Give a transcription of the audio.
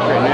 different.